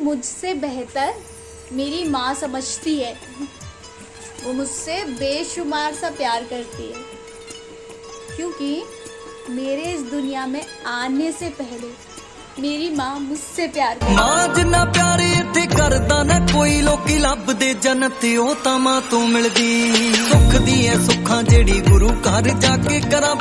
मुझसे बेहतर मेरी माँ समझती है। वो मुझसे बेशुमार सा प्यार करती है। क्योंकि मेरे इस दुनिया में आने से पहले मेरी माँ मुझसे प्यार माँ जिन्ना प्यारे इतने करदा ना कोई, लोकी लब दे जन्नत ओ ता माँ तू मिलदी। सुख दी है सुखा जेड़ी गुरु घर जाके करा